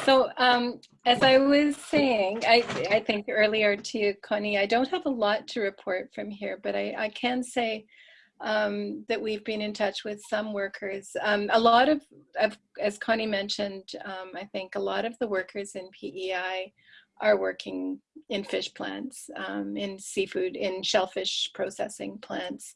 So um, as I was saying, I, I think earlier to you, Connie, I don't have a lot to report from here, but I, I can say um, that we've been in touch with some workers. Um, a lot of, of, as Connie mentioned, um, I think a lot of the workers in PEI are working in fish plants, um, in seafood, in shellfish processing plants.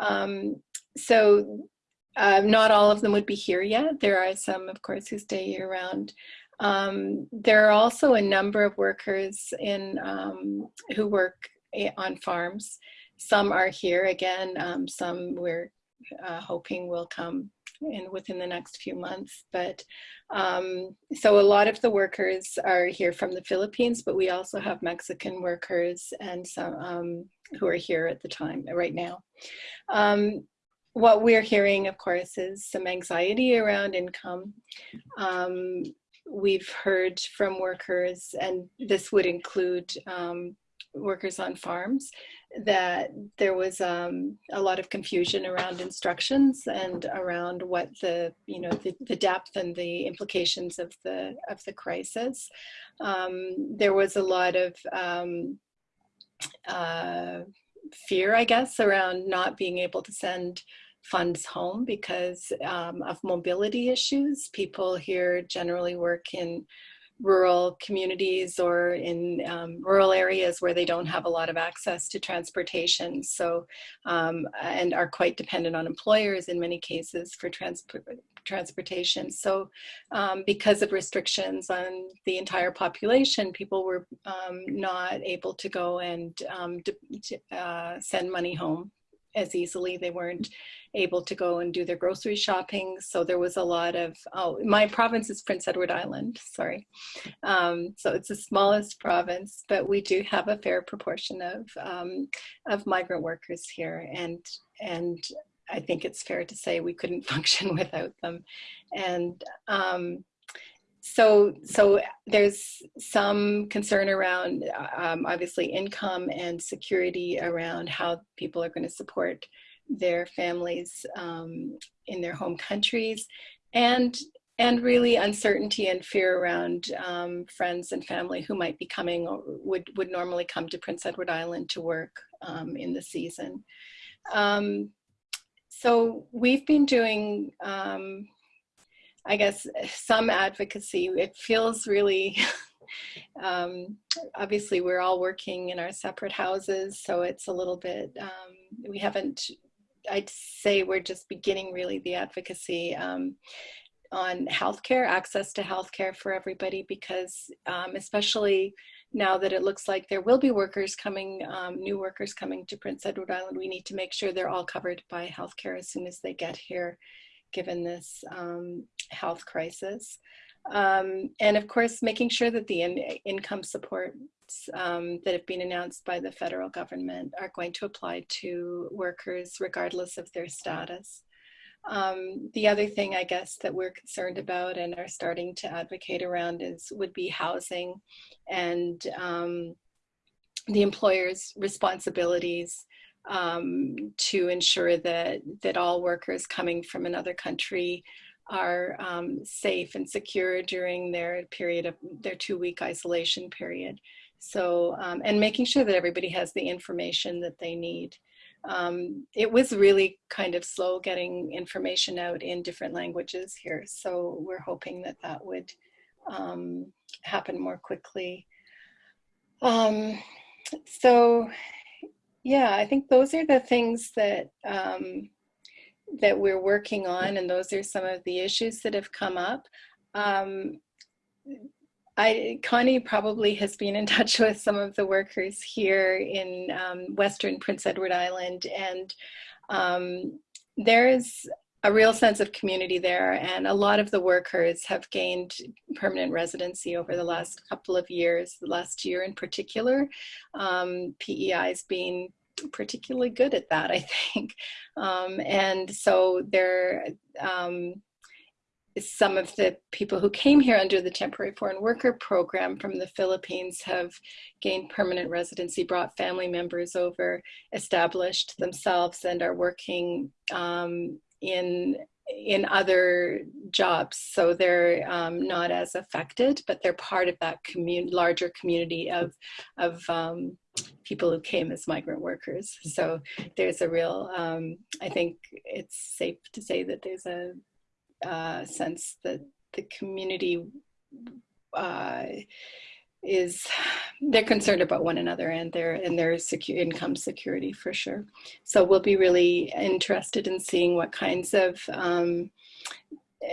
Um, so uh, not all of them would be here yet. There are some, of course, who stay year round. Um, there are also a number of workers in um, who work on farms. Some are here again, um, some we're uh, hoping will come in within the next few months. But um, so a lot of the workers are here from the Philippines, but we also have Mexican workers and some um, who are here at the time, right now. Um, what we're hearing, of course, is some anxiety around income. Um, we've heard from workers, and this would include um, workers on farms, that there was um, a lot of confusion around instructions and around what the you know the, the depth and the implications of the of the crisis. Um, there was a lot of um, uh, fear, I guess, around not being able to send funds home because um, of mobility issues. People here generally work in rural communities or in um, rural areas where they don't have a lot of access to transportation. So um, and are quite dependent on employers in many cases for transport transportation. So um, because of restrictions on the entire population people were um, not able to go and um, uh, send money home as easily. They weren't able to go and do their grocery shopping. So there was a lot of, oh, my province is Prince Edward Island, sorry. Um, so it's the smallest province, but we do have a fair proportion of, um, of migrant workers here. And, and I think it's fair to say we couldn't function without them. And um, so so there's some concern around um, obviously income and security around how people are going to support their families um, in their home countries and and really uncertainty and fear around um, friends and family who might be coming or would would normally come to Prince Edward Island to work um, in the season. Um, so we've been doing um, I guess, some advocacy. It feels really, um, obviously we're all working in our separate houses, so it's a little bit, um, we haven't, I'd say we're just beginning really the advocacy um, on healthcare, access to healthcare for everybody, because um, especially now that it looks like there will be workers coming, um, new workers coming to Prince Edward Island, we need to make sure they're all covered by healthcare as soon as they get here given this um, health crisis. Um, and of course, making sure that the in income supports um, that have been announced by the federal government are going to apply to workers regardless of their status. Um, the other thing I guess that we're concerned about and are starting to advocate around is would be housing and um, the employer's responsibilities um, to ensure that, that all workers coming from another country are um, safe and secure during their period of their two week isolation period. So, um, and making sure that everybody has the information that they need. Um, it was really kind of slow getting information out in different languages here. So we're hoping that that would um, happen more quickly. Um, so yeah, I think those are the things that um, that we're working on, and those are some of the issues that have come up. Um, I, Connie probably has been in touch with some of the workers here in um, Western Prince Edward Island, and um, there's a real sense of community there, and a lot of the workers have gained permanent residency over the last couple of years, the last year in particular. Um, PEI has been particularly good at that, I think. Um, and so there, um, some of the people who came here under the temporary foreign worker program from the Philippines have gained permanent residency, brought family members over, established themselves and are working um, in in other jobs. So they're um, not as affected, but they're part of that commun- larger community of, of um, people who came as migrant workers. So there's a real, um, I think it's safe to say that there's a uh, sense that the community uh, is they're concerned about one another and their and their income security for sure. So we'll be really interested in seeing what kinds of um,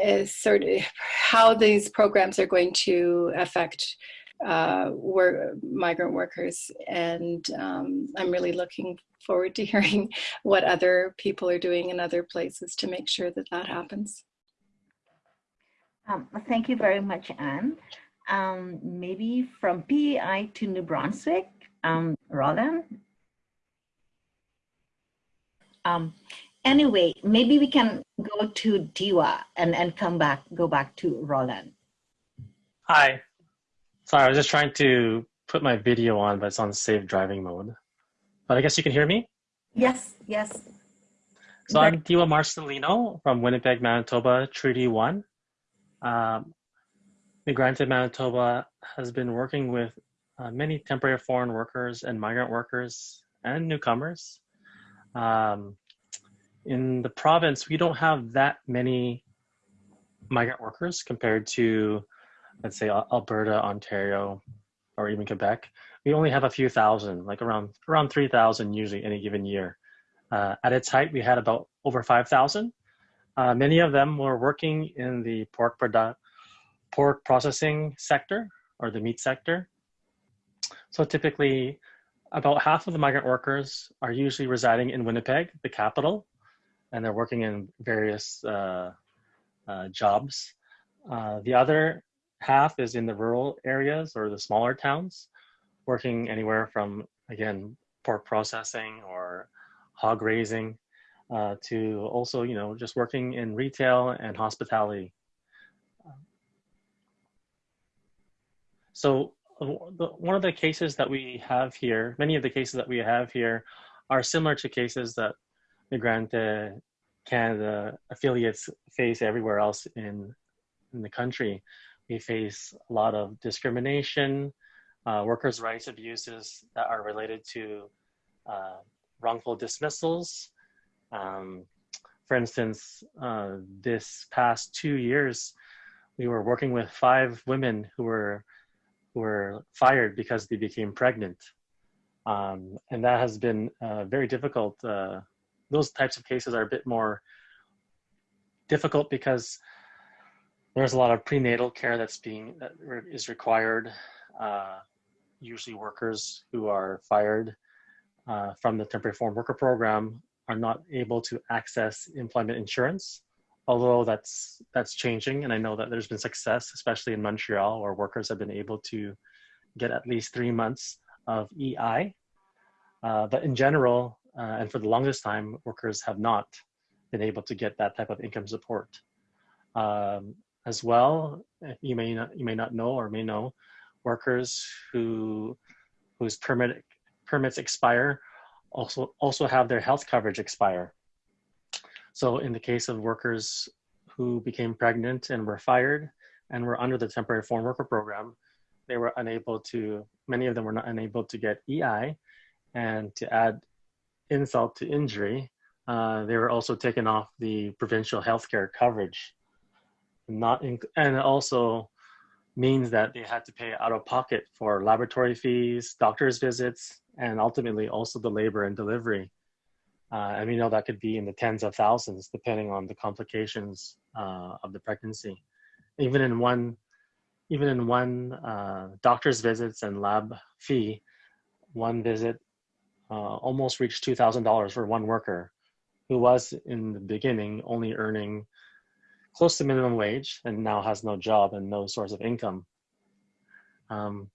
uh, sort of how these programs are going to affect uh, work, migrant workers, and um, I'm really looking forward to hearing what other people are doing in other places to make sure that that happens. Um, thank you very much, Anne um, maybe from PEI to New Brunswick, um, Roland. Um, anyway, maybe we can go to Diwa and, and come back, go back to Roland. Hi. Sorry, I was just trying to put my video on, but it's on safe driving mode. But I guess you can hear me? Yes, yes. So I'm Diwa Marcelino from Winnipeg, Manitoba, Treaty 1. Um, Migrante Manitoba has been working with uh, many temporary foreign workers and migrant workers and newcomers. Um, in the province, we don't have that many migrant workers compared to, let's say, Alberta, Ontario, or even Quebec. We only have a few thousand, like around around 3,000 usually any given year. Uh, at its height, we had about over 5,000. Uh, many of them were working in the pork product pork processing sector or the meat sector. So typically, about half of the migrant workers are usually residing in Winnipeg, the capital, and they're working in various uh, uh, jobs. Uh, the other half is in the rural areas or the smaller towns, working anywhere from, again, pork processing or hog raising uh, to also, you know, just working in retail and hospitality. So uh, the, one of the cases that we have here, many of the cases that we have here are similar to cases that Migrante Canada affiliates face everywhere else in, in the country. We face a lot of discrimination, uh, workers' rights abuses that are related to uh, wrongful dismissals. Um, for instance, uh, this past two years, we were working with five women who were were fired because they became pregnant. Um, and that has been uh, very difficult. Uh, those types of cases are a bit more difficult because there's a lot of prenatal care that's being that is required. Uh, usually, workers who are fired uh, from the temporary foreign worker program are not able to access employment insurance although that's that's changing and i know that there's been success especially in montreal where workers have been able to get at least three months of ei uh, but in general uh, and for the longest time workers have not been able to get that type of income support. Um, as well you may not you may not know or may know workers who whose permit permits expire also also have their health coverage expire so in the case of workers who became pregnant and were fired and were under the temporary foreign worker program, they were unable to, many of them were not unable to get EI. And to add insult to injury, uh, they were also taken off the provincial healthcare coverage. Not in, and also means that they had to pay out of pocket for laboratory fees, doctor's visits, and ultimately also the labor and delivery uh, and we know that could be in the tens of thousands, depending on the complications uh, of the pregnancy. Even in one, even in one uh, doctor's visits and lab fee, one visit uh, almost reached two thousand dollars for one worker, who was in the beginning only earning close to minimum wage and now has no job and no source of income. Um,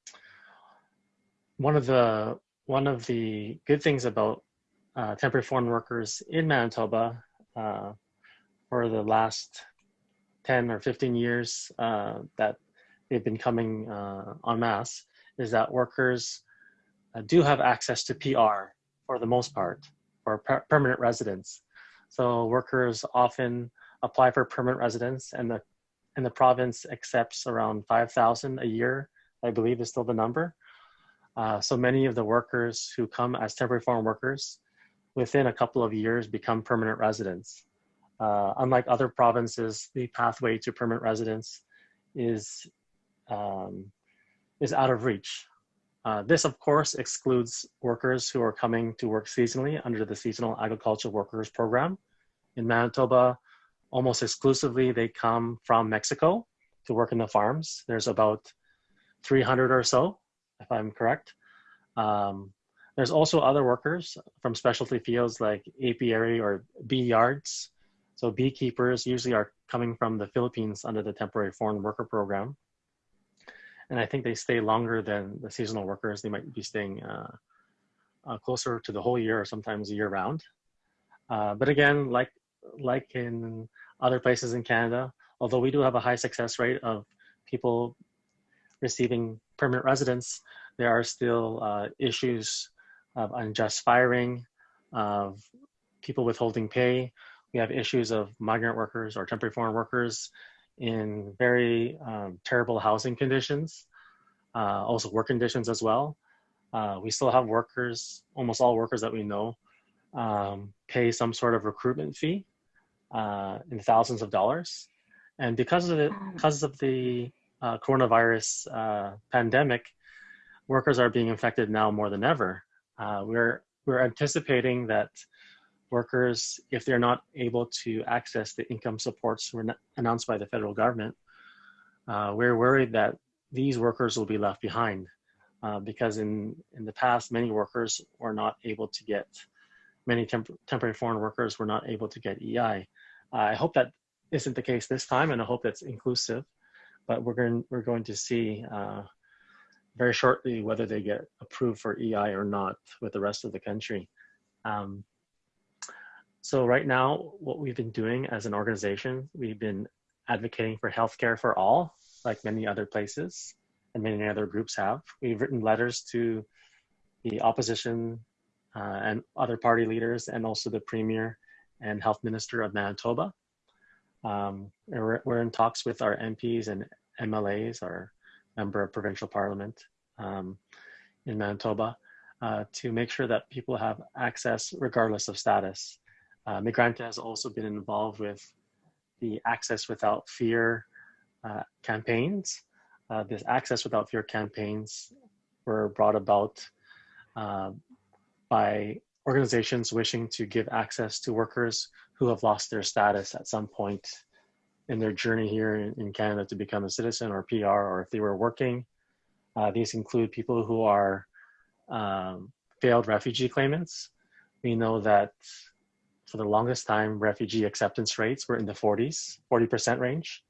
one of the one of the good things about uh, temporary foreign workers in Manitoba uh, for the last 10 or 15 years uh, that they've been coming uh, en masse is that workers uh, do have access to PR for the most part, for per permanent residence. So workers often apply for permanent residence, and the and the province accepts around 5,000 a year. I believe is still the number. Uh, so many of the workers who come as temporary foreign workers, within a couple of years, become permanent residents. Uh, unlike other provinces, the pathway to permanent residence is um, is out of reach. Uh, this, of course, excludes workers who are coming to work seasonally under the Seasonal Agricultural Workers Program. In Manitoba, almost exclusively they come from Mexico to work in the farms. There's about 300 or so, if I'm correct. Um, there's also other workers from specialty fields like apiary or bee yards. So beekeepers usually are coming from the Philippines under the Temporary Foreign Worker Program and I think they stay longer than the seasonal workers. They might be staying uh, uh, closer to the whole year or sometimes year round. Uh, but again, like like in other places in Canada, although we do have a high success rate of people receiving permanent residence, there are still uh, issues of unjust firing, of people withholding pay. We have issues of migrant workers or temporary foreign workers in very um, terrible housing conditions, uh, also work conditions as well. Uh, we still have workers, almost all workers that we know, um, pay some sort of recruitment fee uh, in thousands of dollars. And because of the, because of the uh, coronavirus uh, pandemic, workers are being infected now more than ever. Uh, we're, we're anticipating that workers, if they're not able to access the income supports announced by the federal government, uh, we're worried that these workers will be left behind uh, because in, in the past, many workers were not able to get, many temp temporary foreign workers were not able to get EI. I hope that isn't the case this time and I hope that's inclusive, but we're going, we're going to see uh, very shortly whether they get approved for EI or not with the rest of the country. Um, so right now, what we've been doing as an organization, we've been advocating for healthcare for all, like many other places and many other groups have. We've written letters to the opposition uh, and other party leaders and also the premier and health minister of Manitoba. Um, we're, we're, in talks with our MPs and MLAs, our member of provincial parliament um, in Manitoba, uh, to make sure that people have access regardless of status. Uh, Migrante has also been involved with the Access Without Fear uh, campaigns. Uh, this Access Without Fear campaigns were brought about uh, by organizations wishing to give access to workers who have lost their status at some point in their journey here in, Canada to become a citizen or PR, or if they were working. Uh, these include people who are um, failed refugee claimants. We know that for the longest time, refugee acceptance rates were in the 40s, 40% range.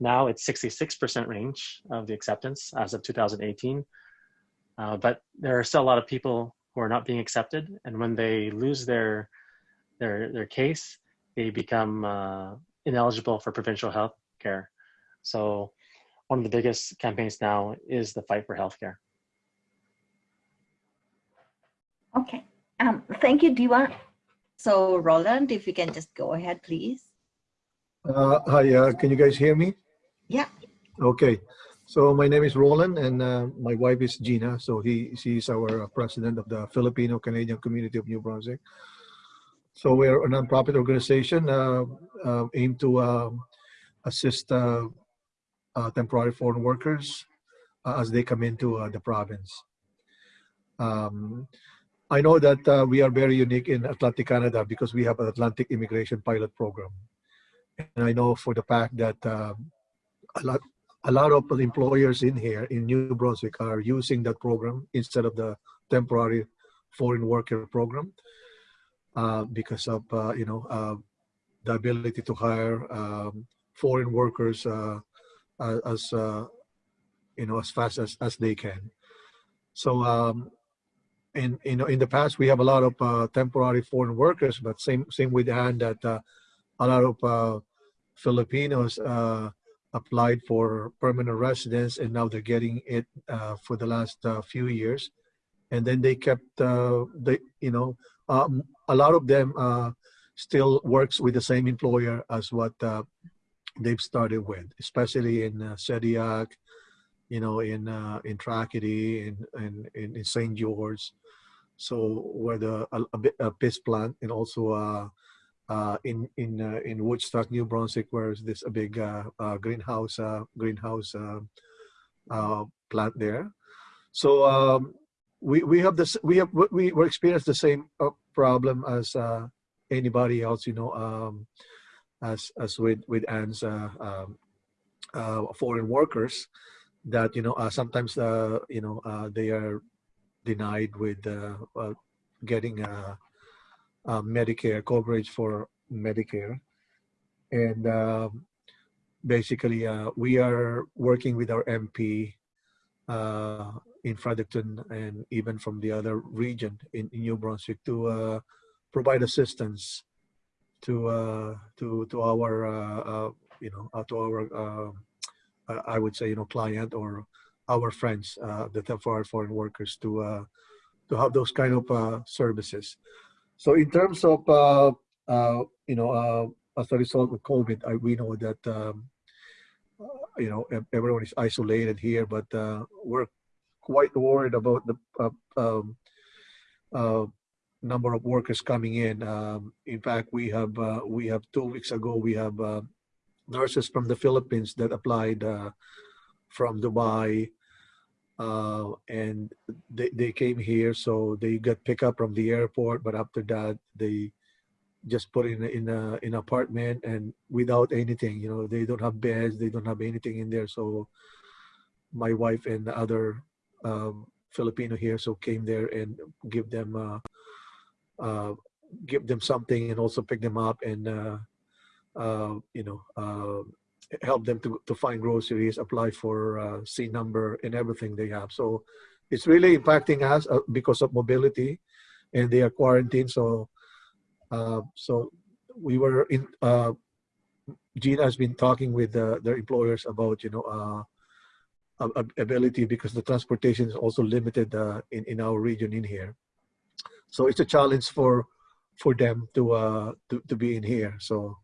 Now it's 66% range of the acceptance as of 2018. Uh, but there are still a lot of people who are not being accepted. And when they lose their, their, their case, they become uh, ineligible for provincial health care. So one of the biggest campaigns now is the fight for healthcare. Okay, um, thank you, Diwa. So Roland, if you can just go ahead, please. Uh, hi, uh, can you guys hear me? Yeah. Okay. So my name is Roland and uh, my wife is Gina. So he she's our president of the Filipino Canadian community of New Brunswick. So we're a nonprofit organization uh, uh, aimed to um, assist uh, temporary foreign workers as they come into the province. Um, I know that uh, we are very unique in Atlantic Canada because we have an Atlantic Immigration Pilot Program. And I know for the fact that uh, a lot a lot of employers in here in New Brunswick are using that program instead of the temporary foreign worker program uh, because of uh, you know uh, the ability to hire um, foreign workers uh, as you know as fast as, as they can. So um, in you know in the past we have a lot of uh, temporary foreign workers, but same same with Anne that uh, a lot of uh, Filipinos uh, applied for permanent residence and now they're getting it uh, for the last uh, few years, and then they kept they you know um, a lot of them still works with the same employer as what uh, they've started with, especially in uh, Shediac, you know, in uh, in Tracadie, in in, in, St. George. So where the a, a, bit- a piss plant and also uh, uh, in in uh, in Woodstock, New Brunswick, where is this a big uh, uh, greenhouse uh, greenhouse uh, uh, plant there. So um, we we have this we have we we experience the same uh, problem as uh, anybody else, you know, um, as as with with Anne's uh, um, uh, foreign workers that you know uh, sometimes uh, you know they are denied with getting Medicare coverage for Medicare, and um, basically we are working with our MP in Fredericton and even from the other region in, in New Brunswick to uh, provide assistance to uh, to to our uh, uh, you know uh, to our uh, I- would say you know client or our friends uh, the temporary foreign workers to to have those kind of services. So in terms of you know as a result of COVID, I, we know that um, you know everyone is isolated here, but we're quite worried about the uh, um, uh, number of workers coming in. Um, in fact, we have uh, we have two weeks ago we have uh, nurses from the Philippines that applied from Dubai, uh, and they they came here. So they got picked up from the airport, but after that they just put in in a in apartment and without anything. You know, they don't have beds, they don't have anything in there. So my wife and the other um, Filipino here so came there and give them. Uh, uh, give them something and also pick them up and uh, uh, you know uh, help them to, to find groceries apply for c number and everything they have so it's really impacting us because of mobility and they are quarantined so uh, so we were in uh, gina has been talking with their employers about you know uh, ability because the transportation is also limited uh, in, in our region in here. So it's a challenge for for them to uh to, to be in here. So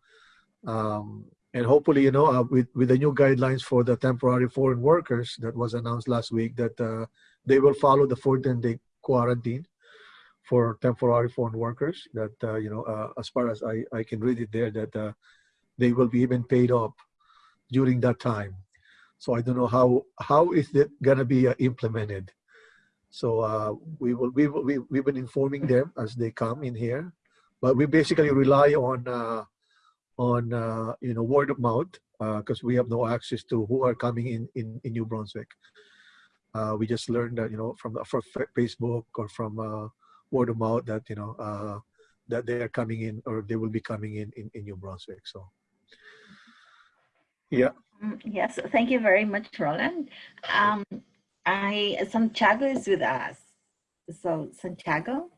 um and hopefully you know uh, with with the new guidelines for the temporary foreign workers that was announced last week that uh, they will follow the 14 day quarantine for temporary foreign workers that uh, you know uh, as far as i i can read it there that uh, they will be even paid up during that time so i don't know how how is it going to be uh, implemented so uh, we will we will we, we've been informing them as they come in here, but we basically rely on uh, on uh, you know word of mouth because we have no access to who are coming in in, in New Brunswick. Uh, we just learned that you know from from Facebook or from uh, word of mouth that you know uh, that they are coming in or they will be coming in in, in New Brunswick. So yeah, Yes, thank you very much, Roland. Um, I, Santiago is with us. So Santiago,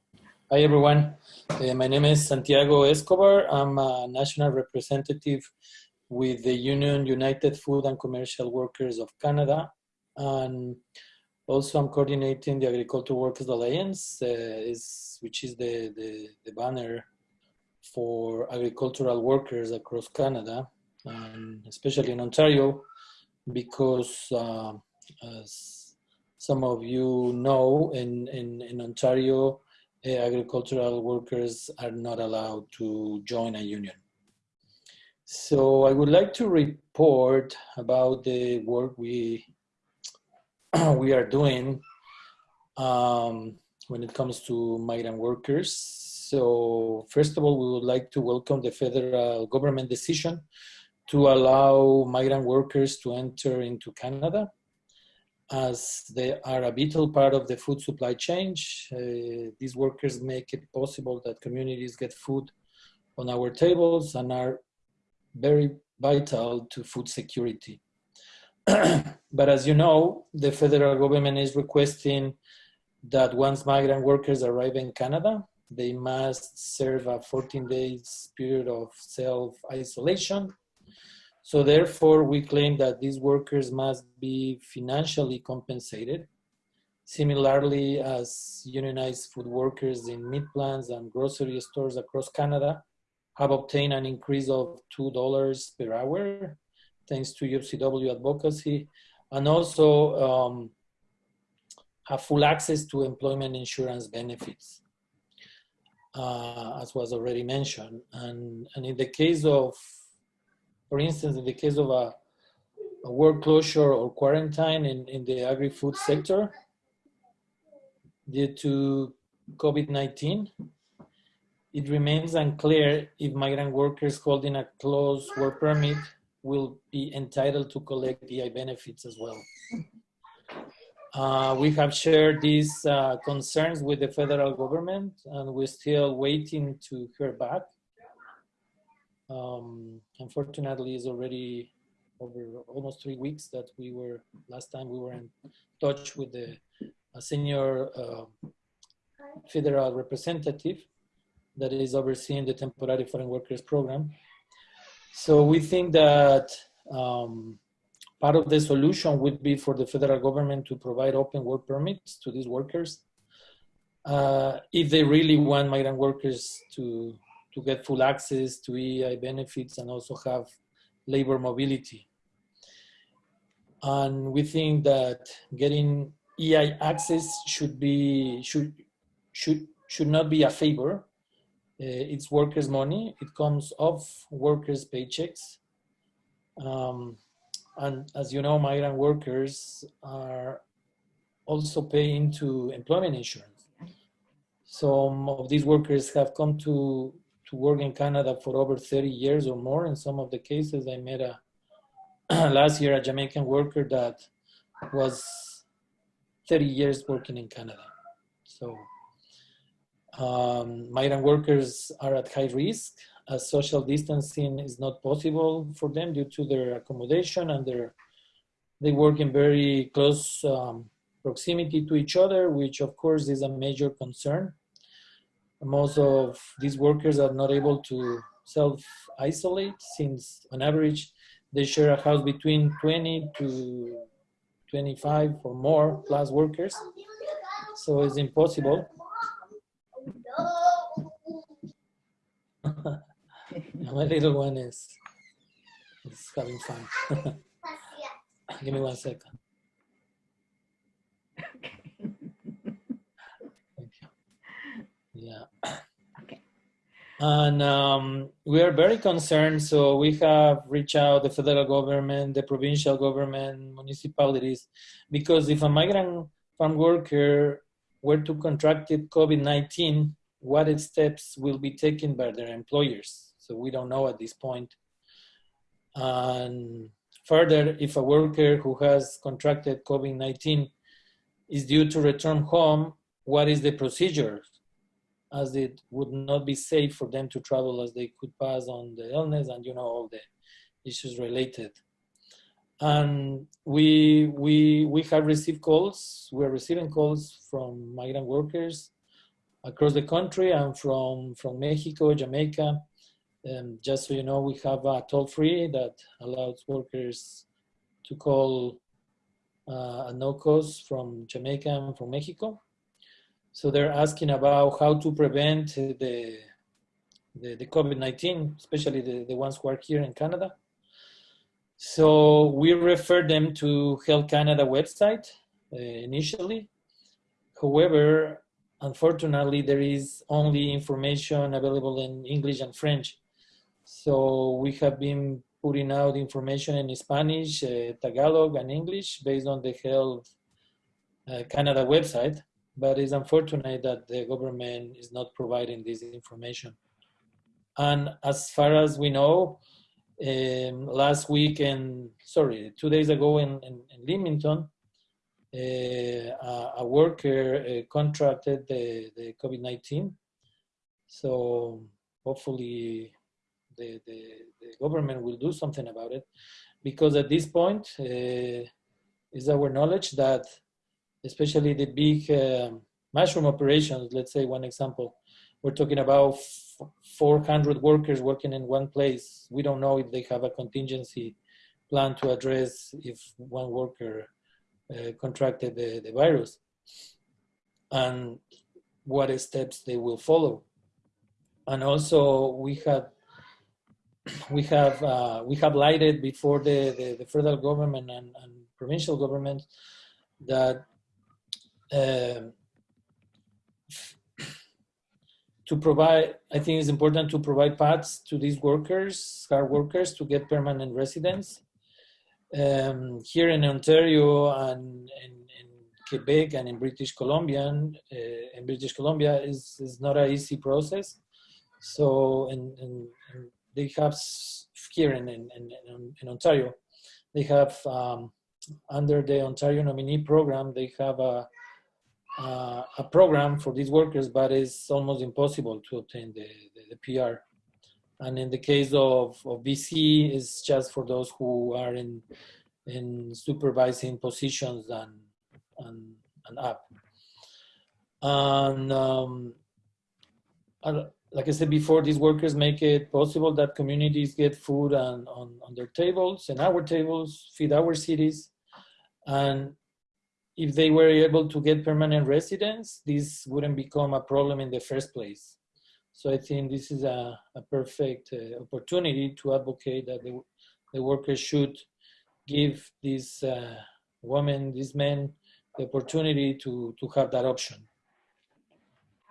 Hi, everyone. Uh, my name is Santiago Escobar. I'm a national representative with the Union United Food and Commercial Workers of Canada. And also, I'm coordinating the Agricultural Workers Alliance, uh, is, which is the, the, the banner for agricultural workers across Canada, and especially in Ontario, because uh, as some of you know, in, in, in Ontario, uh, agricultural workers are not allowed to join a union. So I would like to report about the work we we are doing um, when it comes to migrant workers. So first of all, we would like to welcome the federal government decision to allow migrant workers to enter into Canada as they are a vital part of the food supply chain. Uh, these workers make it possible that communities get food on our tables and are very vital to food security. but as you know, the federal government is requesting that once migrant workers arrive in Canada, they must serve a 14 days period of self-isolation so therefore, we claim that these workers must be financially compensated, similarly as unionized food workers in meat plants and grocery stores across Canada have obtained an increase of $2 per hour thanks to UFCW advocacy and also um, have full access to employment insurance benefits, uh, as was already mentioned. And, and in the case of, for instance, in the case of a, a work closure or quarantine in, in the agri-food sector, due to COVID-19, it remains unclear if migrant workers holding a closed work permit will be entitled to collect EI benefits as well. Uh, we have shared these uh, concerns with the federal government and we're still waiting to hear back. Um, unfortunately, it's already over almost three weeks that we were, last time we were in touch with the senior uh, federal representative that is overseeing the temporary foreign workers program. So we think that um, part of the solution would be for the federal government to provide open work permits to these workers uh, if they really want migrant workers to, to get full access to EI benefits and also have labor mobility. And we think that getting EI access should be should should should not be a favor. Uh, it's workers' money. It comes off workers' paychecks. Um, and as you know, migrant workers are also paying to employment insurance. Some of these workers have come to, to work in Canada for over 30 years or more. In some of the cases, I met a last year a Jamaican worker that was 30 years working in Canada. So um, migrant workers are at high risk as social distancing is not possible for them due to their accommodation and their they work in very close um, proximity to each other, which of course is a major concern. Most of these workers are not able to self-isolate since on average they share a house between 20 to 25 or more plus workers. So it's impossible. My little one is, is having fun. Give me one second. Thank you. Yeah. Okay. And um, we are very concerned. So we have reached out the federal government, the provincial government, municipalities, because if a migrant farm worker were to contract COVID-19, what steps will be taken by their employers? So we don't know at this point. And further, if a worker who has contracted COVID-19 is due to return home, what is the procedure? As it would not be safe for them to travel as they could pass on the illness and you know all the issues related. And we we we have received calls. We're receiving calls from migrant workers across the country and from from Mexico, Jamaica, um, just so you know, we have a toll free that allows workers to call uh, a no cost from Jamaica and from Mexico. So they're asking about how to prevent the, the, the COVID-19, especially the, the ones who are here in Canada. So we refer them to Health Canada website uh, initially. However, unfortunately, there is only information available in English and French. So we have been putting out information in Spanish, uh, Tagalog, and English based on the Health uh, Canada website. But it's unfortunate that the government is not providing this information. And as far as we know, um, last week and sorry, two days ago in, in, in Leamington, uh, a, worker uh, contracted the, the COVID-19. So hopefully the, the, the, government will do something about it because at this point uh, is our knowledge that especially the big uh, mushroom operations, let's say one example, we're talking about 400 workers working in one place. We don't know if they have a contingency plan to address if one worker uh, contracted the, the virus and what steps they will follow. And also we had we have uh, we have lighted before the, the, the federal government and, and provincial government that um to provide, I think it's important to provide paths to these workers, hard workers, to get permanent residence. Um, here in Ontario and in, Quebec and in British Columbia, uh, in British Columbia is, is not an easy process. So, and they have here in, in, in, in Ontario, they have um, under the Ontario nominee program, they have a uh, a program for these workers, but it's almost impossible to obtain the, the, the PR. And in the case of, of BC, it's just for those who are in in supervising positions and and, and up. And um, like I said before, these workers make it possible that communities get food and, on, on their tables and our tables, feed our cities. And if they were able to get permanent residence, this wouldn't become a problem in the first place. So I think this is a, a perfect uh, opportunity to advocate that the, the workers should give these uh, women, these men, the opportunity to, to have that option.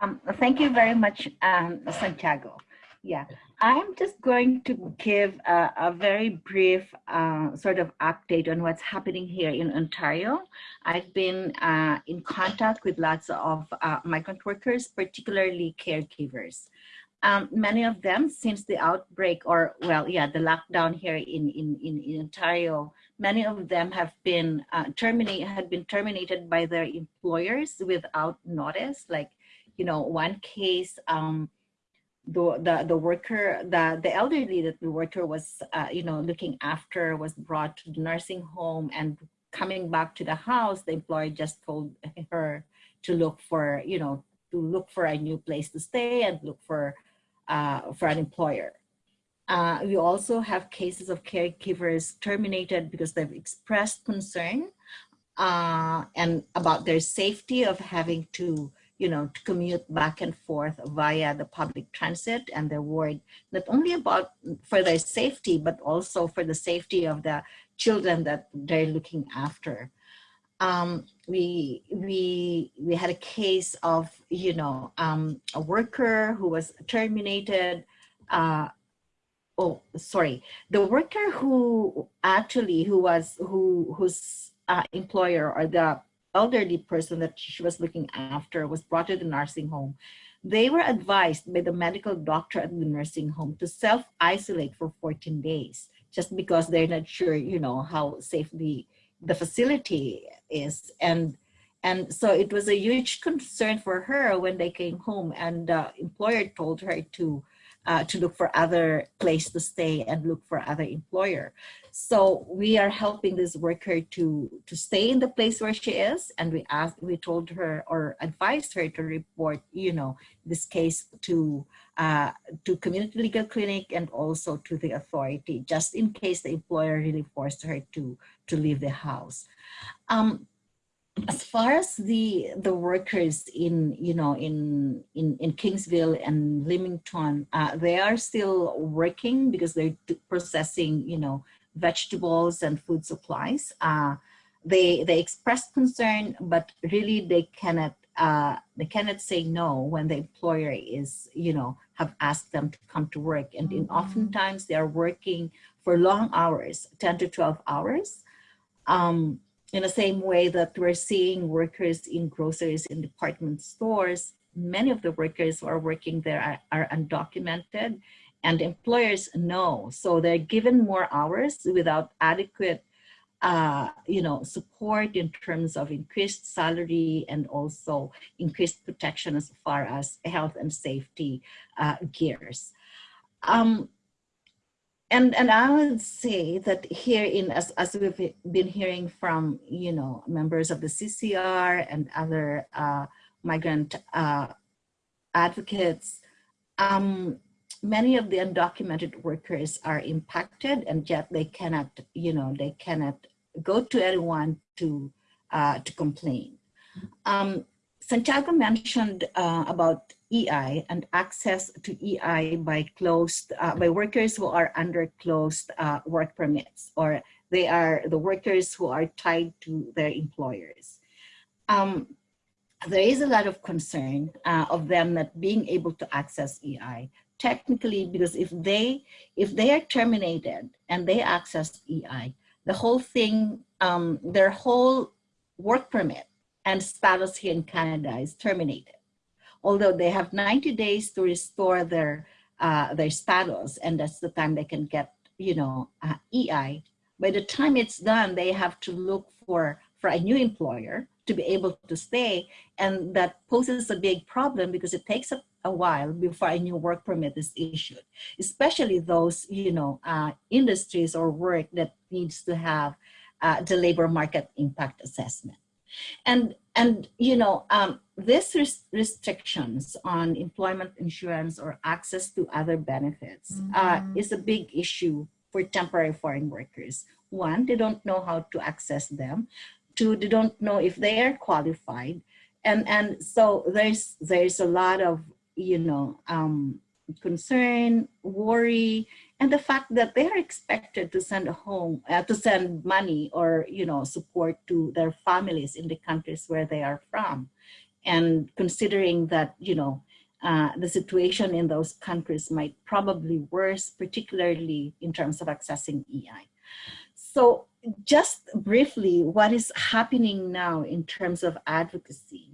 Um, thank you very much, um, Santiago. Yeah, I'm just going to give a, a very brief uh, sort of update on what's happening here in Ontario. I've been uh, in contact with lots of uh, migrant workers, particularly caregivers. Um, many of them since the outbreak or well, yeah, the lockdown here in, in, in, in Ontario, many of them have been uh, terminated, had been terminated by their employers without notice. Like, you know, one case, um, the, the, the worker, the, the elderly that the worker was, uh, you know, looking after was brought to the nursing home and coming back to the house, the employer just told her to look for, you know, to look for a new place to stay and look for, uh, for an employer. Uh, we also have cases of caregivers terminated because they've expressed concern uh, and about their safety of having to you know, to commute back and forth via the public transit and they're worried not only about for their safety, but also for the safety of the children that they're looking after. Um, we, we, we had a case of, you know, um, a worker who was terminated uh, oh sorry the worker who actually who was who whose uh, employer or the elderly person that she was looking after was brought to the nursing home, they were advised by the medical doctor at the nursing home to self-isolate for 14 days, just because they're not sure, you know, how safe the, the facility is. And, and so it was a huge concern for her when they came home and the employer told her to uh, to look for other place to stay and look for other employer. So we are helping this worker to, to stay in the place where she is. And we asked, we told her or advised her to report, you know, this case to, uh, to community legal clinic and also to the authority, just in case the employer really forced her to, to leave the house. Um, as far as the the workers in you know in in in Kingsville and Leamington, uh, they are still working because they're processing you know vegetables and food supplies. Uh, they they express concern, but really they cannot uh, they cannot say no when the employer is you know have asked them to come to work, and in mm-hmm. oftentimes they are working for long hours, ten to twelve hours. Um, in the same way that we're seeing workers in groceries in department stores, many of the workers who are working there are, are undocumented and employers know. So they're given more hours without adequate uh, you know, support in terms of increased salary and also increased protection as far as health and safety uh, gears. Um, and and I would say that here in as as we've been hearing from you know members of the CCR and other uh, migrant uh, advocates, um, many of the undocumented workers are impacted, and yet they cannot you know they cannot go to anyone to uh, to complain. Um, Santiago mentioned uh, about EI and access to EI by closed, uh, by workers who are under closed uh, work permits, or they are the workers who are tied to their employers. Um, there is a lot of concern uh, of them not being able to access EI technically because if they if they are terminated and they access EI, the whole thing, um, their whole work permit and status here in Canada is terminated. Although they have 90 days to restore their uh, their status, and that's the time they can get, you know, uh, EI. By the time it's done, they have to look for for a new employer to be able to stay, and that poses a big problem because it takes a, a while before a new work permit is issued, especially those, you know, uh, industries or work that needs to have uh, the labor market impact assessment. And, and you know, um, these res restrictions on employment insurance or access to other benefits mm -hmm. uh, is a big issue for temporary foreign workers. One, they don't know how to access them. Two, they don't know if they are qualified. And, and so there's, there's a lot of, you know, um, concern, worry, and the fact that they are expected to send home, uh, to send money or, you know, support to their families in the countries where they are from. And considering that, you know, uh, the situation in those countries might probably worse, particularly in terms of accessing EI. So just briefly, what is happening now in terms of advocacy?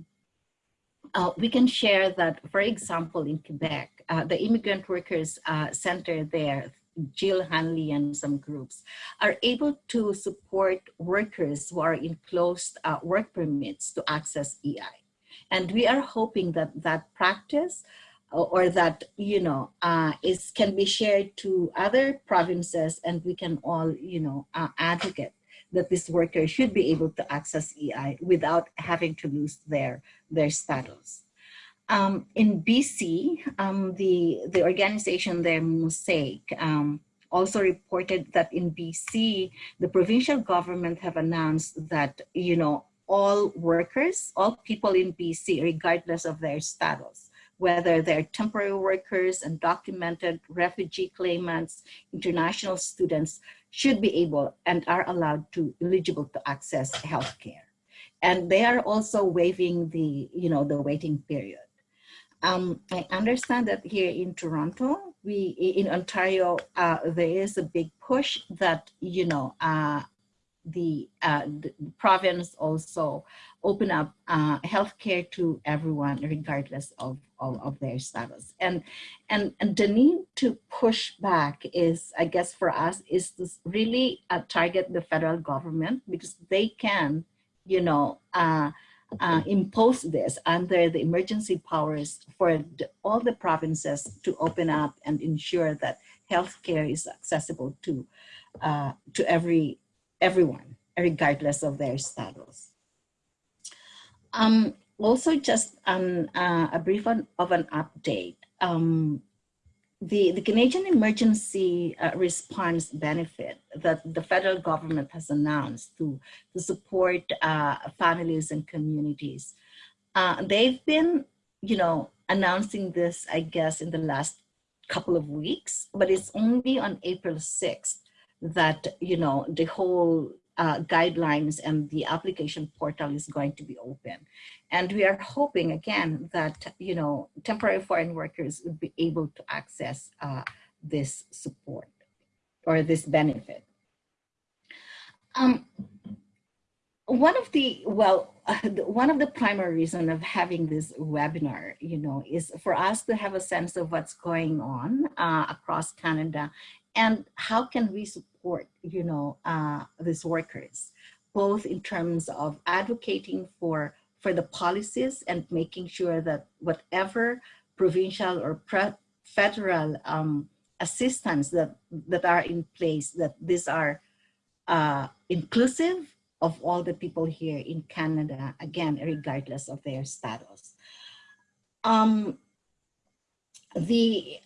Uh, we can share that, for example, in Quebec, uh, the Immigrant Workers uh, Center there, Jill Hanley and some groups, are able to support workers who are in closed uh, work permits to access EI. And we are hoping that that practice or that, you know, uh, is can be shared to other provinces and we can all, you know, uh, advocate that this worker should be able to access EI without having to lose their, their status. Um, in BC, um, the, the organization there, Mosaic, um, also reported that in BC, the provincial government have announced that, you know, all workers, all people in BC, regardless of their status, whether they're temporary workers, undocumented refugee claimants, international students, should be able and are allowed to eligible to access healthcare. And they are also waiving the, you know, the waiting period. Um, I understand that here in Toronto, we in Ontario, uh, there is a big push that you know uh, the, uh, the, province also open up uh, healthcare to everyone, regardless of, of, of their status. And, and and the need to push back is, I guess, for us, is to really uh, target the federal government because they can, you know. Uh, uh, impose this under the emergency powers for the, all the provinces to open up and ensure that healthcare is accessible to uh, to every everyone, regardless of their status. Um, also, just um, uh, a brief on, of an update. Um, the, the Canadian Emergency uh, Response Benefit that the federal government has announced to, to support uh, families and communities. Uh, they've been, you know, announcing this, I guess, in the last couple of weeks, but it's only on April 6th that, you know, the whole uh, guidelines and the application portal is going to be open. And we are hoping again that, you know, temporary foreign workers would be able to access uh, this support or this benefit. Um, one of the, well, one of the primary reason of having this webinar, you know, is for us to have a sense of what's going on uh, across Canada and how can we support, you know, uh, these workers, both in terms of advocating for, for the policies and making sure that whatever provincial or federal um, assistance that, that are in place, that these are uh, inclusive of all the people here in Canada, again, regardless of their status. Um, the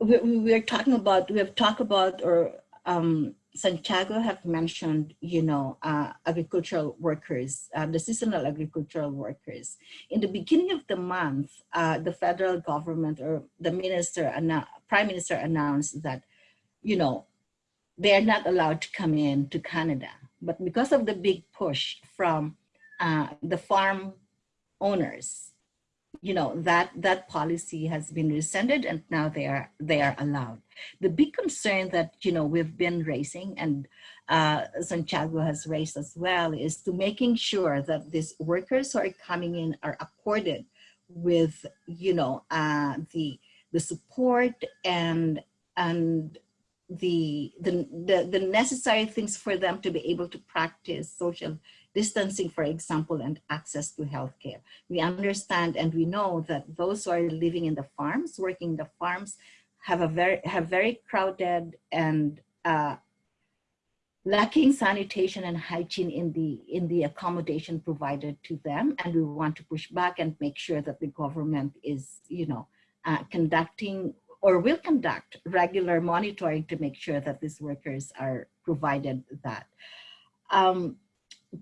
we, we are talking about, we have talked about or um, Santiago have mentioned, you know, uh, agricultural workers, uh, the seasonal agricultural workers. In the beginning of the month, uh, the federal government or the minister, prime minister announced that, you know, they're not allowed to come in to Canada. But because of the big push from uh, the farm owners, you know, that, that policy has been rescinded and now they are, they are allowed. The big concern that, you know, we've been raising and uh, Santiago has raised as well is to making sure that these workers who are coming in are accorded with, you know, uh, the, the support and, and the, the, the, the necessary things for them to be able to practice social distancing, for example, and access to healthcare. We understand and we know that those who are living in the farms, working in the farms, have a very have very crowded and uh, lacking sanitation and hygiene in the in the accommodation provided to them, and we want to push back and make sure that the government is, you know, uh, conducting or will conduct regular monitoring to make sure that these workers are provided that. Um,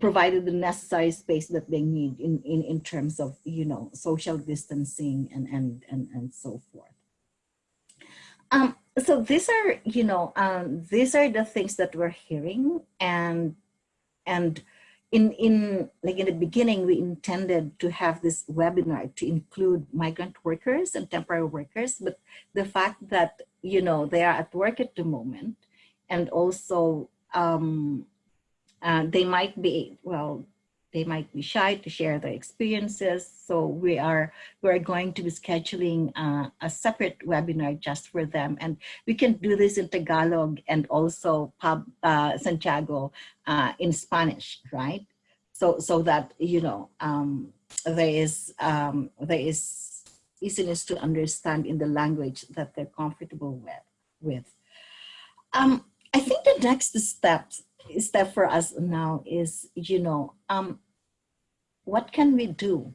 provided the necessary space that they need in, in, in terms of, you know, social distancing and, and, and, and so forth. Um, so these are, you know, um, these are the things that we're hearing and, and in, in, like in the beginning, we intended to have this webinar to include migrant workers and temporary workers, but the fact that, you know, they are at work at the moment and also um, uh, they might be, well, they might be shy to share their experiences. So we are, we're going to be scheduling uh, a separate webinar just for them. And we can do this in Tagalog and also pub, uh, Santiago uh, in Spanish, right? So, so that, you know, um, there is, um, there is easiness to understand in the language that they're comfortable with. with. Um, I think the next steps step for us now is, you know, um, what can we do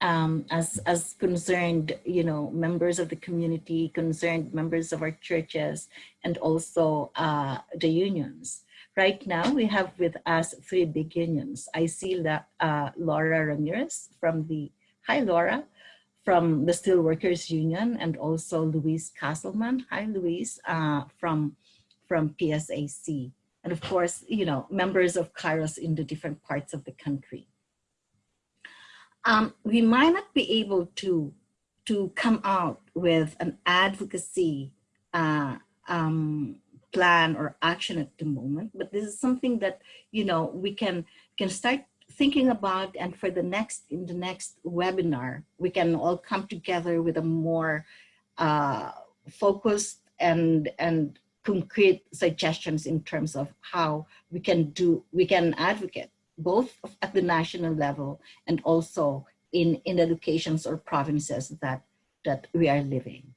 um, as, as concerned, you know, members of the community, concerned members of our churches, and also uh, the unions. Right now, we have with us three big unions. I see La, uh, Laura Ramirez from the, hi Laura, from the Steelworkers Union, and also Louise Castleman, hi Louise, uh, from, from PSAC and of course, you know, members of Kairos in the different parts of the country. Um, we might not be able to, to come out with an advocacy uh, um, plan or action at the moment, but this is something that, you know, we can, can start thinking about and for the next, in the next webinar, we can all come together with a more uh, focused and, and concrete suggestions in terms of how we can do, we can advocate both at the national level and also in, in the locations or provinces that, that we are living.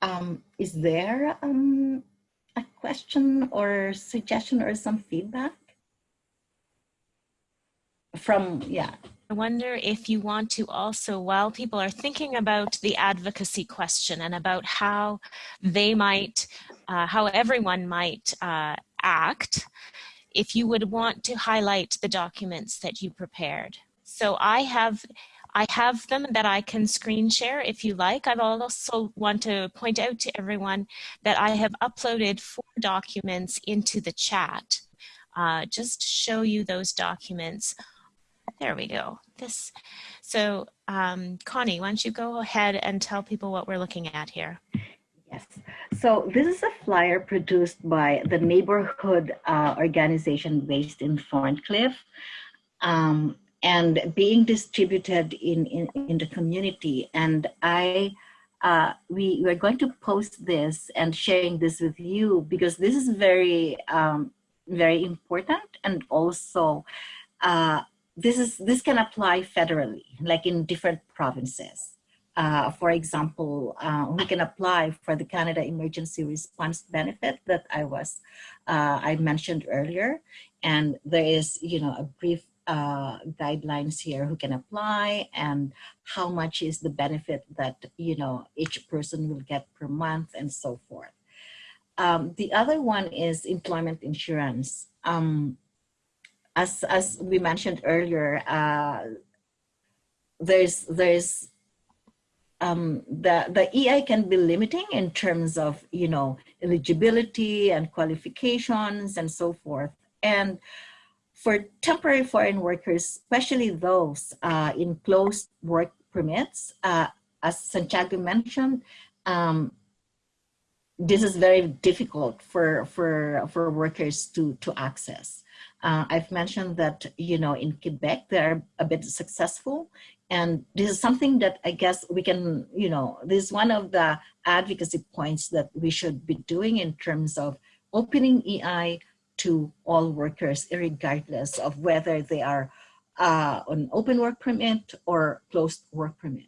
Um, is there um, a question or suggestion or some feedback? From, yeah, I wonder if you want to also, while people are thinking about the advocacy question and about how they might, uh, how everyone might uh, act, if you would want to highlight the documents that you prepared. So I have I have them that I can screen share if you like. I also want to point out to everyone that I have uploaded four documents into the chat uh, just to show you those documents there we go. This. So um, Connie, why don't you go ahead and tell people what we're looking at here? Yes. So this is a flyer produced by the neighborhood uh, organization based in Thorncliffe um, and being distributed in, in, in the community. And I, uh, we were going to post this and sharing this with you because this is very, um, very important and also uh, this is this can apply federally, like in different provinces. Uh, for example, uh, we can apply for the Canada Emergency Response Benefit that I was uh, I mentioned earlier, and there is you know a brief uh, guidelines here who can apply and how much is the benefit that you know each person will get per month and so forth. um, the other one is employment insurance. Um, as, as we mentioned earlier, uh, there's, there's um, the, the EI can be limiting in terms of, you know, eligibility and qualifications and so forth. And for temporary foreign workers, especially those uh, in closed work permits, uh, as Santiago mentioned, um, this is very difficult for, for, for workers to, to access. Uh, I've mentioned that, you know, in Quebec, they're a bit successful. And this is something that I guess we can, you know, this is one of the advocacy points that we should be doing in terms of opening EI to all workers, regardless of whether they are uh, on open work permit or closed work permit.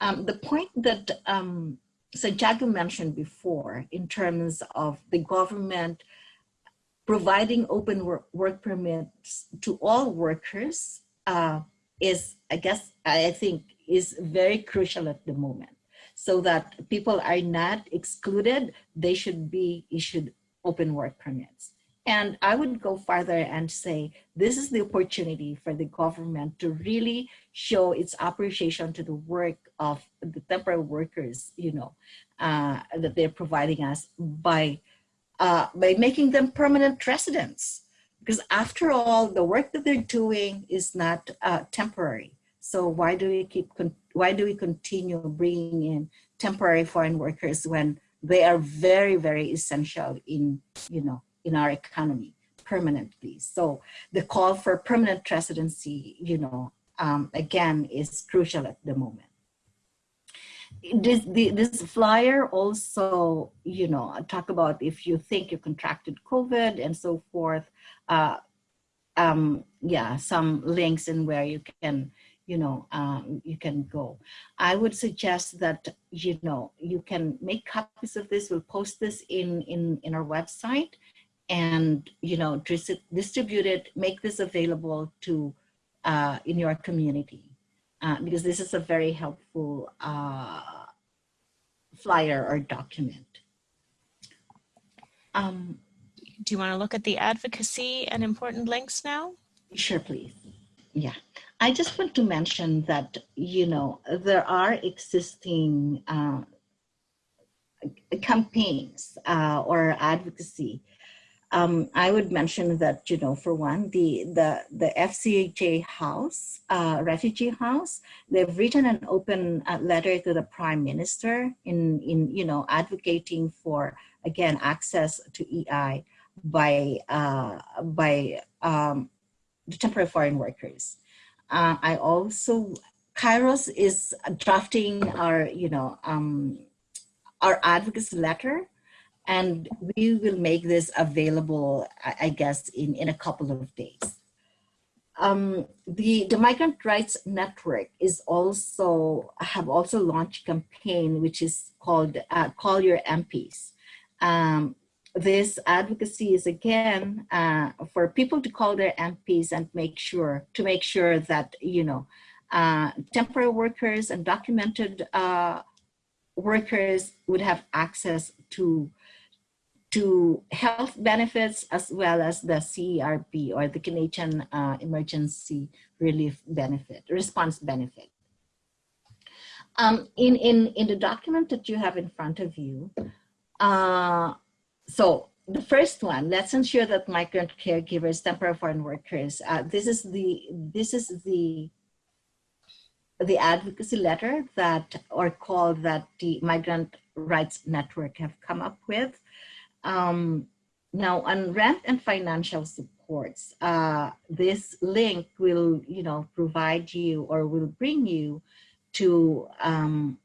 Um, the point that um, Santiago mentioned before in terms of the government providing open work, work permits to all workers uh, is, I guess, I think is very crucial at the moment so that people are not excluded, they should be issued open work permits. And I would go farther and say, this is the opportunity for the government to really show its appreciation to the work of the temporary workers, you know, uh, that they're providing us by, uh, by making them permanent residents. Because after all, the work that they're doing is not uh, temporary. So why do we keep, why do we continue bringing in temporary foreign workers when they are very, very essential in, you know, in our economy permanently. So the call for permanent residency, you know, um, again, is crucial at the moment. This, this flyer also, you know, talk about if you think you contracted COVID and so forth. Uh, um, yeah, some links in where you can, you know, um, you can go. I would suggest that, you know, you can make copies of this. We'll post this in, in, in our website and you know distribute it make this available to uh, in your community uh, because this is a very helpful uh, flyer or document. Um, do you want to look at the advocacy and important links now? Sure please. Yeah. I just want to mention that you know there are existing uh, campaigns uh, or advocacy um, I would mention that, you know, for one, the, the, the FCJ house, uh, refugee house, they've written an open uh, letter to the prime minister in, in, you know, advocating for, again, access to EI by, uh, by um, the temporary foreign workers. Uh, I also, Kairos is drafting our, you know, um, our advocacy letter and we will make this available, I guess, in, in a couple of days. Um, the, the Migrant Rights Network is also, have also launched a campaign which is called uh, Call Your MPs. Um, this advocacy is again uh, for people to call their MPs and make sure, to make sure that, you know, uh, temporary workers and documented uh, workers would have access to to health benefits as well as the CERB or the Canadian uh, Emergency Relief Benefit, Response Benefit. Um, in, in, in the document that you have in front of you, uh, so the first one, let's ensure that migrant caregivers, temporary foreign workers, uh, this is the, this is the, the advocacy letter that, or call that the Migrant Rights Network have come up with. Um, now on rent and financial supports, uh, this link will, you know, provide you or will bring you to um,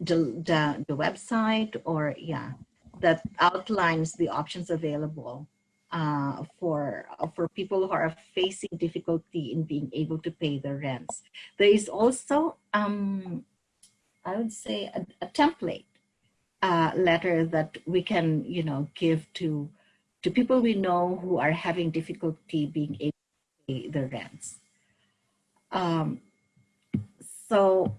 the, the, the website or yeah, that outlines the options available uh, for for people who are facing difficulty in being able to pay their rents. There is also, um, I would say, a, a template uh, letter that we can, you know, give to to people we know who are having difficulty being able to pay their rents. Um, so,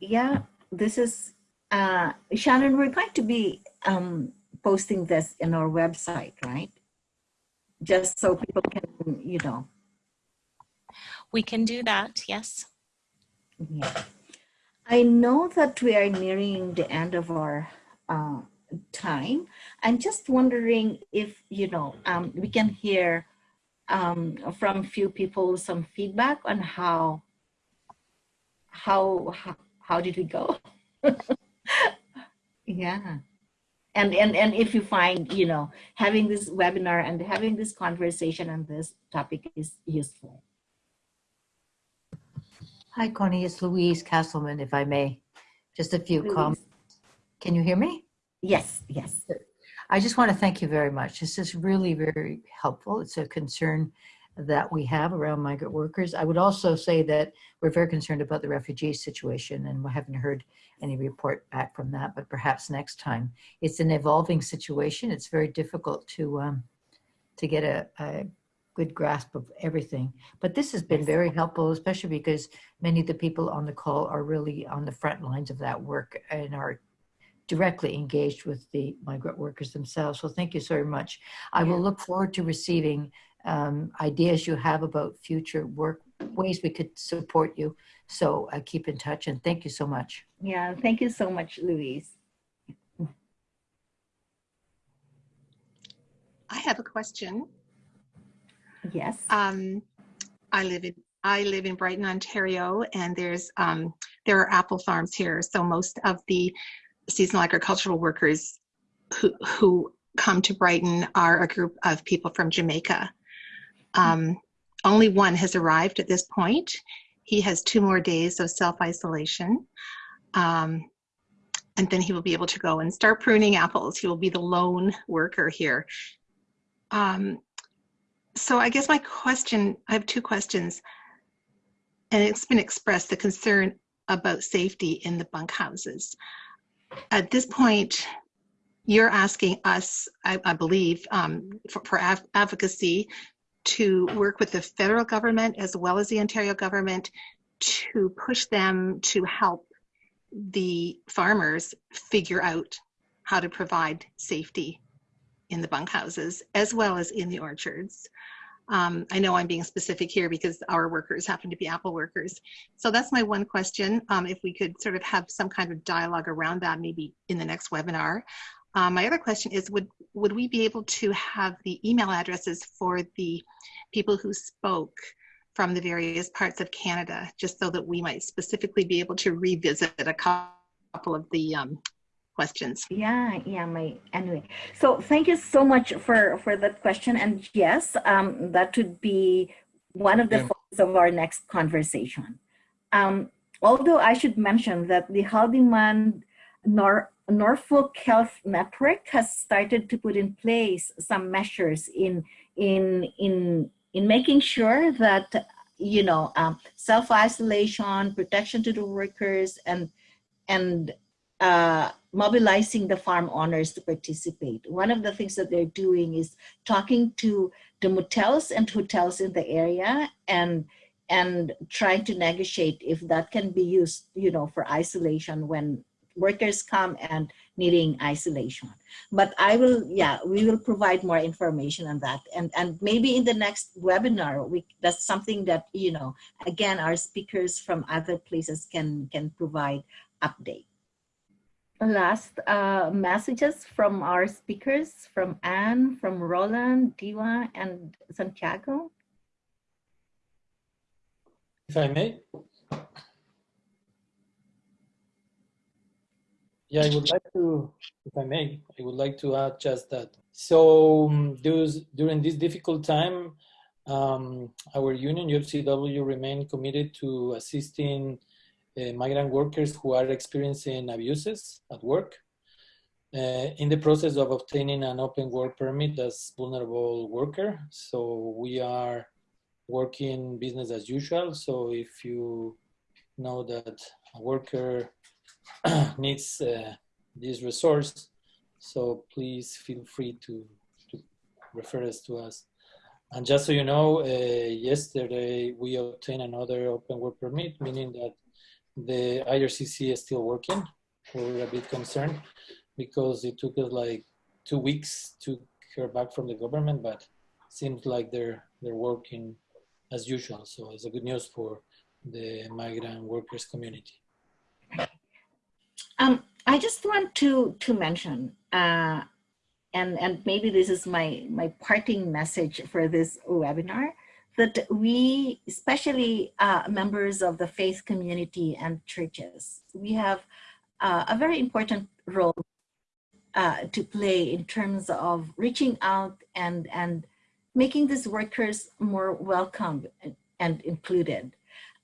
yeah, this is uh, Shannon. We're going to be um, posting this in our website, right? Just so people can, you know, We can do that, yes. yeah. I know that we are nearing the end of our uh, time. I'm just wondering if, you know, um, we can hear um, from a few people some feedback on how, how, how, how did we go? yeah. And, and, and if you find, you know, having this webinar and having this conversation on this topic is useful. Hi, Connie. It's Louise Castleman, if I may. Just a few Louise. comments. Can you hear me? Yes, yes. I just want to thank you very much. This is really very helpful. It's a concern that we have around migrant workers. I would also say that we're very concerned about the refugee situation and we haven't heard any report back from that, but perhaps next time. It's an evolving situation. It's very difficult to um, to get a, a good grasp of everything. But this has been very helpful, especially because many of the people on the call are really on the front lines of that work and are directly engaged with the migrant workers themselves. So thank you so much. I will look forward to receiving um, ideas you have about future work, ways we could support you. So uh, keep in touch and thank you so much. Yeah, thank you so much, Louise. I have a question. Yes. Um, I live in I live in Brighton, Ontario, and there's um, there are apple farms here. So most of the seasonal agricultural workers who who come to Brighton are a group of people from Jamaica. Um, only one has arrived at this point. He has two more days of self isolation. Um, and then he will be able to go and start pruning apples. He will be the lone worker here. Um, so I guess my question, I have two questions. And it's been expressed, the concern about safety in the bunkhouses. At this point, you're asking us, I, I believe, um, for, for advocacy to work with the federal government as well as the Ontario government to push them to help the farmers figure out how to provide safety in the bunkhouses as well as in the orchards. Um, I know I'm being specific here because our workers happen to be apple workers. So that's my one question. Um, if we could sort of have some kind of dialogue around that, maybe in the next webinar. Um, my other question is, would would we be able to have the email addresses for the people who spoke from the various parts of Canada, just so that we might specifically be able to revisit a couple of the um, questions? Yeah, yeah, my anyway. So thank you so much for for that question. And yes, um, that would be one of the Yeah. focus of our next conversation. Um, although I should mention that the Haldimand Nor- Norfolk Health Network has started to put in place some measures in in in in making sure that you know um, self isolation, protection to the workers, and and uh, mobilizing the farm owners to participate. One of the things that they're doing is talking to the motels and hotels in the area and and trying to negotiate if that can be used, you know, for isolation when workers come and needing isolation. But I will, yeah, we will provide more information on that. And and maybe in the next webinar, we that's something that, you know, again, our speakers from other places can can provide update last uh, messages from our speakers, from Anne, from Roland, Diwa, and Santiago. If I may. Yeah, I would like to, if I may, I would like to add just that. So um, those, during this difficult time, um, our union, UFCW, remain committed to assisting migrant workers who are experiencing abuses at work uh, in the process of obtaining an open work permit as vulnerable worker. So we are working business as usual. So if you know that a worker needs uh, this resource, so please feel free to, to refer us to us. And just so you know, uh, yesterday we obtained another open work permit, meaning that the IRCC is still working. We're a bit concerned because it took us like two weeks to hear back from the government, but seems like they're they're working as usual. So it's a good news for the migrant workers community. Um, I just want to to mention, uh, and and maybe this is my my parting message for this webinar, that we, especially uh, members of the faith community and churches, we have uh, a very important role uh, to play in terms of reaching out and and making these workers more welcome and, and included.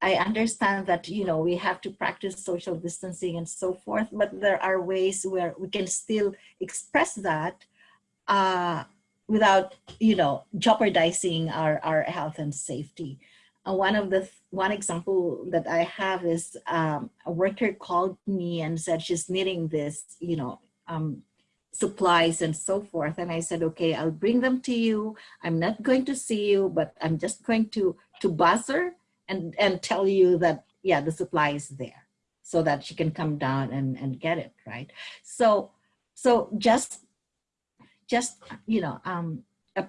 I understand that, you know, we have to practice social distancing and so forth, but there are ways where we can still express that uh, without, you know, jeopardizing our, our health and safety. Uh, one of the, one example that I have is um, a worker called me and said she's needing this, you know, um, supplies and so forth. And I said, okay, I'll bring them to you. I'm not going to see you, but I'm just going to, to buzz her and, and tell you that, yeah, the supply is there so that she can come down and, and get it, right? So, so just, just, you know, um, a,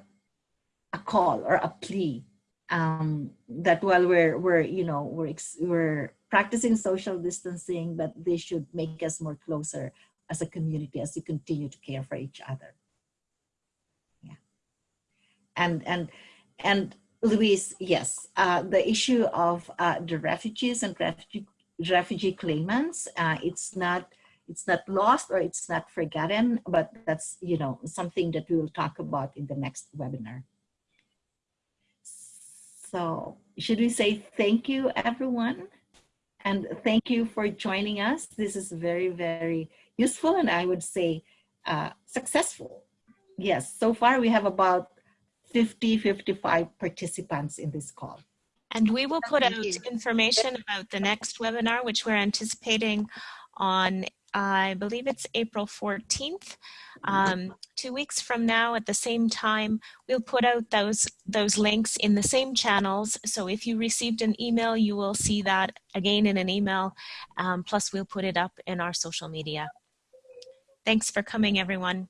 a call or a plea um, that while we're, we're, you know, we're, we're practicing social distancing, but they should make us more closer as a community as we continue to care for each other. Yeah. And, and, and Louise, yes, uh, the issue of uh, the refugees and refugee, refugee claimants, uh, it's not it's not lost or it's not forgotten, but that's you know something that we will talk about in the next webinar. So should we say thank you, everyone? And thank you for joining us. This is very, very useful and I would say uh, successful. Yes, so far we have about 50, 55 participants in this call. And we will put out information about the next webinar, which we're anticipating on, I believe it's April 14th. Um, two weeks from now at the same time, we'll put out those, those links in the same channels. So if you received an email, you will see that again in an email. Um, plus we'll put it up in our social media. Thanks for coming, everyone.